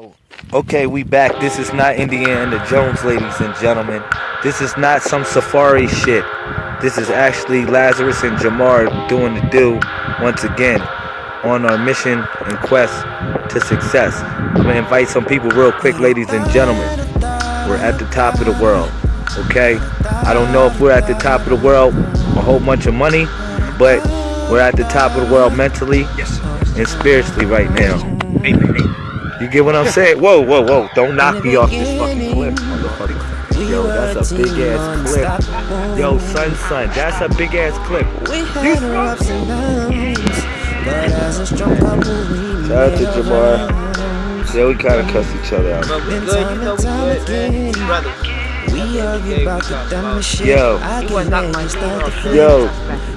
Oh, okay, we back. This is not Indiana Jones, ladies and gentlemen. This is not some safari shit. This is actually Lazarus and Jamar doing the do once again on our mission and quest to success. I'm gonna invite some people real quick, ladies and gentlemen. We're at the top of the world, okay? I don't know if we're at the top of the world, a whole bunch of money, but we're at the top of the world mentally and spiritually right now. You get what I'm saying? Whoa, whoa, whoa. Don't knock me off this fucking cliff, motherfucker. Yo, that's a big ass clip. Yo, son, son, that's a big ass cliff. You Shout out to Jamar. Yeah, we kind of cuss each other out. But we good, you know we good, man. Brother. We argue about the dumbest shit. Yo. I can manage that the Yo,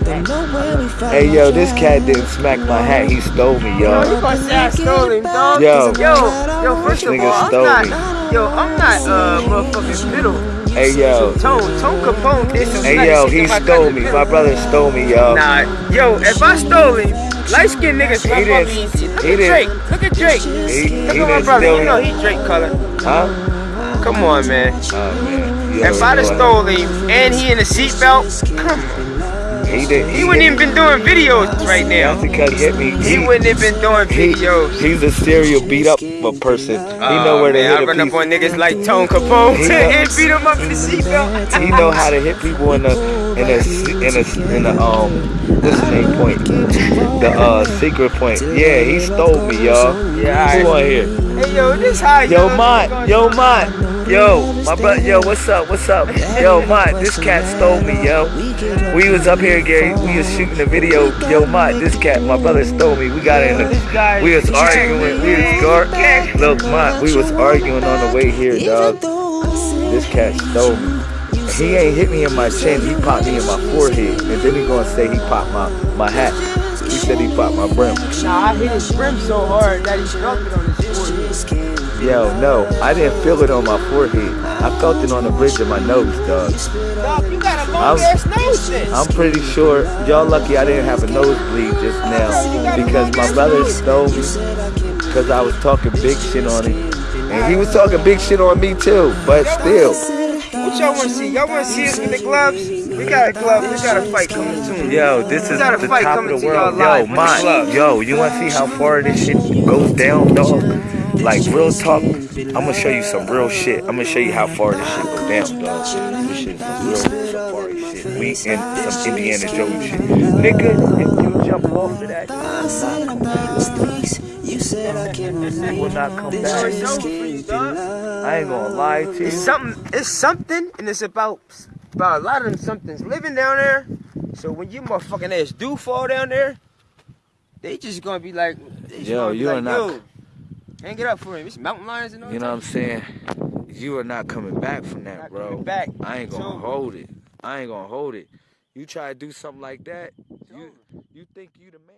Don't know where we find hey, yo, this cat didn't smack my hat. He stole me, Yo, you yo. gonna say I stole him, dog? Yo. yo, yo. First of Nigga all, I'm not. me. Yo, I'm not uh motherfucking fiddle. Hey, yo. Tone, Tone Capone did some Hey, yo, he to my stole me. My brother stole me, yo. Nah, yo, if I stole him, light skinned niggas He rub up didn't- easy. Look he at didn't- Drake. Look at Drake. He, Look he at my brother. steal You know he Drake color. Huh? Come on, man. Man. You If I'd have stole him and he in a seatbelt, come on. He did. He wouldn't even been doing videos right now. He. He wouldn't have been doing He, videos. he's a serial beat up a person. He know Oh, where to man, I hit run a up on niggas like Tone Capone He know- and beat him up in the seatbelt. He know how to hit people in a in a in a in a um what's the name point? The uh secret point. Yeah, he stole me, y'all. Yeah, Who alright. on here? Hey, yo, this how Yo, young Mont, yo, Mont, yo, my brother, yo, what's up, what's up? Yo, Mont, this cat stole me, yo. We was up here, Gary, we was shooting a video. Yo, Mont, this cat, my brother stole me. We got in This the, we was arguing, we was gar- look, Mont, we was arguing on the way here, dog. This cat stole me. He ain't hit me in my chin, he popped me in my forehead. And then he gonna say he popped my, my hat. He said he popped my brim. Nah, I hit his brim so hard that he felt it on his forehead. Yo, no, I didn't feel it on my forehead. I felt it on the bridge of my nose, dog. Dog, you got a I'm- long ass nose then. I'm pretty sure y'all lucky I didn't have a nosebleed just now because my brother stole me because I was talking big shit on him. And he was talking big shit on me too, but still. What y'all want to see? Y'all want to see us with the gloves? We got a glove. We got a fight coming soon. Yo, this is the top of the world. Yo, live with the mine. Yo, you want to see how far this shit goes down, dog? Like real talk. I'm gonna show you some real shit. I'm gonna show you how far this shit goes down, dog. This shit is real safari shit. We in some Indiana Jones shit. Nigga, if you jump off of that, you will not come It's back. over for you. I ain't gonna lie to you. It's you. something. It's something, and it's about about a lot of them somethings living down there. So when you motherfucking ass do fall down there, they just gonna be like, they just Yo, gonna be you are like, not- yo, hang it up for him. It's mountain lions and all You know what I'm saying? You are not coming back from that, bro. back. I ain't gonna It's over. hold it. I ain't gonna hold it. You try to do something like that, you you think you the man.